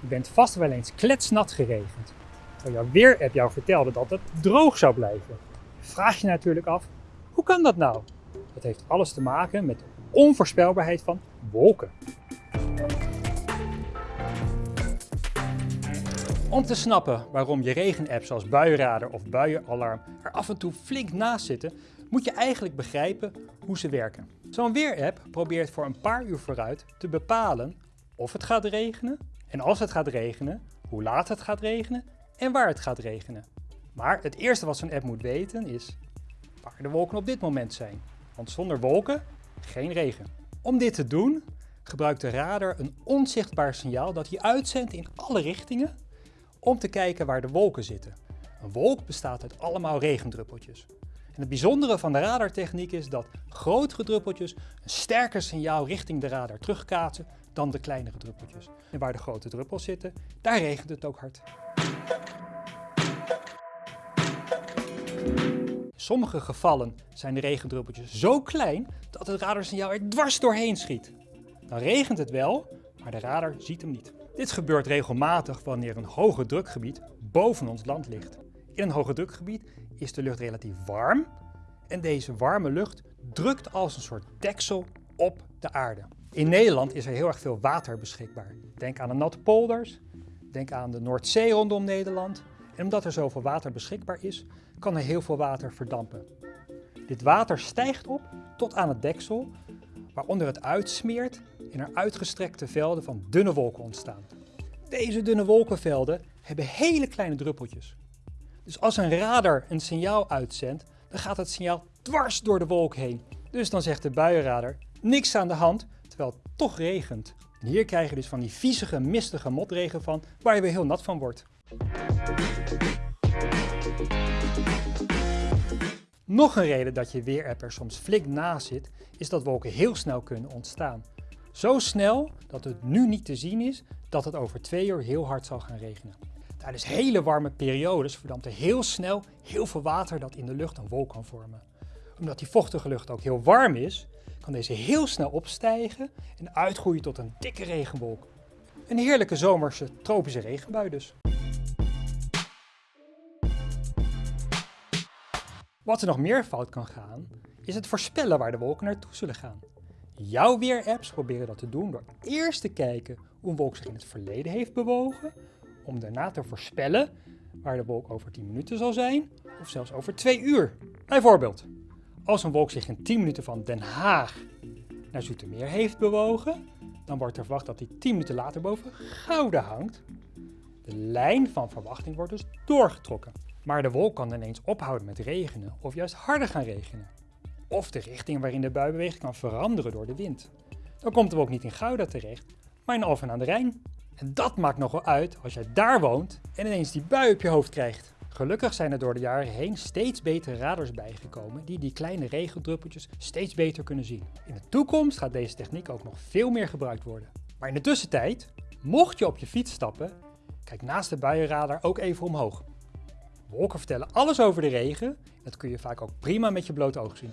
Je bent vast wel eens kletsnat geregend. Terwijl jouw weerapp jou vertelde dat het droog zou blijven. Vraag je natuurlijk af, hoe kan dat nou? Dat heeft alles te maken met de onvoorspelbaarheid van wolken. Om te snappen waarom je regenapps zoals buienradar of buienalarm er af en toe flink naast zitten, moet je eigenlijk begrijpen hoe ze werken. Zo'n weerapp probeert voor een paar uur vooruit te bepalen of het gaat regenen en als het gaat regenen, hoe laat het gaat regenen en waar het gaat regenen. Maar het eerste wat zo'n app moet weten is waar de wolken op dit moment zijn. Want zonder wolken geen regen. Om dit te doen gebruikt de radar een onzichtbaar signaal dat hij uitzendt in alle richtingen om te kijken waar de wolken zitten. Een wolk bestaat uit allemaal regendruppeltjes. En het bijzondere van de radartechniek is dat grotere druppeltjes een sterker signaal richting de radar terugkaatsen dan de kleinere druppeltjes. En waar de grote druppels zitten, daar regent het ook hard. In sommige gevallen zijn de regendruppeltjes zo klein dat het radarsignaal er dwars doorheen schiet. Dan regent het wel, maar de radar ziet hem niet. Dit gebeurt regelmatig wanneer een hoge drukgebied boven ons land ligt. In een hoge drukgebied is de lucht relatief warm en deze warme lucht drukt als een soort deksel op de aarde. In Nederland is er heel erg veel water beschikbaar. Denk aan de natte polders, denk aan de Noordzee rondom Nederland. En omdat er zoveel water beschikbaar is, kan er heel veel water verdampen. Dit water stijgt op tot aan het deksel, waaronder het uitsmeert en er uitgestrekte velden van dunne wolken ontstaan. Deze dunne wolkenvelden hebben hele kleine druppeltjes. Dus als een radar een signaal uitzendt, dan gaat het signaal dwars door de wolk heen. Dus dan zegt de buienradar, niks aan de hand, terwijl het toch regent. En hier krijg je dus van die viezige, mistige motregen van, waar je weer heel nat van wordt. Nog een reden dat je weerapp er soms flink naast zit, is dat wolken heel snel kunnen ontstaan. Zo snel dat het nu niet te zien is dat het over twee uur heel hard zal gaan regenen. Tijdens hele warme periodes verdampt er heel snel heel veel water dat in de lucht een wolk kan vormen. Omdat die vochtige lucht ook heel warm is, kan deze heel snel opstijgen en uitgroeien tot een dikke regenwolk. Een heerlijke zomerse tropische regenbui dus. Wat er nog meer fout kan gaan, is het voorspellen waar de wolken naartoe zullen gaan. Jouw weerapps proberen dat te doen door eerst te kijken hoe een wolk zich in het verleden heeft bewogen, om daarna te voorspellen waar de wolk over 10 minuten zal zijn, of zelfs over 2 uur. Bijvoorbeeld, als een wolk zich in 10 minuten van Den Haag naar Zoetermeer heeft bewogen, dan wordt er verwacht dat hij 10 minuten later boven Gouda hangt. De lijn van verwachting wordt dus doorgetrokken. Maar de wolk kan ineens ophouden met regenen of juist harder gaan regenen. Of de richting waarin de bui beweegt kan veranderen door de wind. Dan komt de wolk niet in Gouda terecht, maar in Alphen aan de Rijn. En dat maakt nogal uit als jij daar woont en ineens die bui op je hoofd krijgt. Gelukkig zijn er door de jaren heen steeds betere radars bijgekomen die die kleine regendruppeltjes steeds beter kunnen zien. In de toekomst gaat deze techniek ook nog veel meer gebruikt worden. Maar in de tussentijd, mocht je op je fiets stappen, kijk naast de buienradar ook even omhoog. Wolken vertellen alles over de regen. Dat kun je vaak ook prima met je blote oog zien.